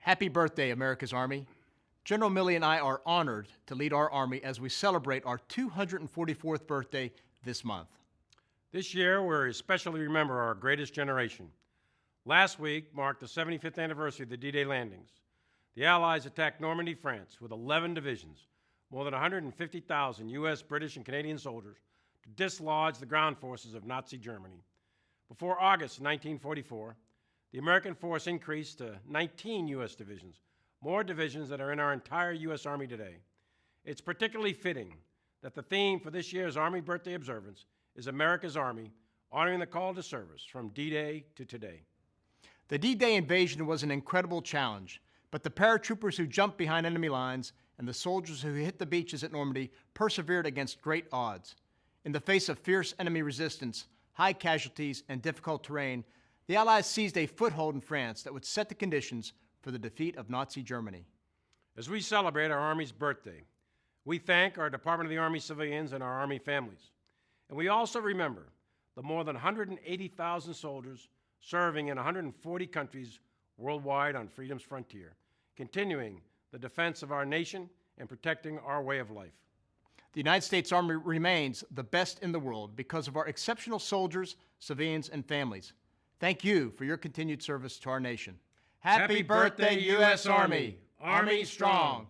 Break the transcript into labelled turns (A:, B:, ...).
A: Happy birthday, America's Army. General Milley and I are honored to lead our Army as we celebrate our 244th birthday this month.
B: This year, we especially remember our greatest generation. Last week marked the 75th anniversary of the D-Day landings. The Allies attacked Normandy, France, with 11 divisions, more than 150,000 U.S., British, and Canadian soldiers to dislodge the ground forces of Nazi Germany. Before August 1944, the American force increased to 19 U.S. divisions, more divisions that are in our entire U.S. Army today. It's particularly fitting that the theme for this year's Army Birthday Observance is America's Army, honoring the call to service from D-Day to today.
A: The D-Day invasion was an incredible challenge, but the paratroopers who jumped behind enemy lines and the soldiers who hit the beaches at Normandy persevered against great odds. In the face of fierce enemy resistance, high casualties, and difficult terrain, the Allies seized a foothold in France that would set the conditions for the defeat of Nazi Germany.
B: As we celebrate our Army's birthday, we thank our Department of the Army civilians and our Army families. And we also remember the more than 180,000 soldiers serving in 140 countries worldwide on freedom's frontier, continuing the defense of our nation and protecting our way of life.
A: The United States Army remains the best in the world because of our exceptional soldiers, civilians, and families. Thank you for your continued service to our nation.
B: Happy birthday, U.S. Army. Army strong.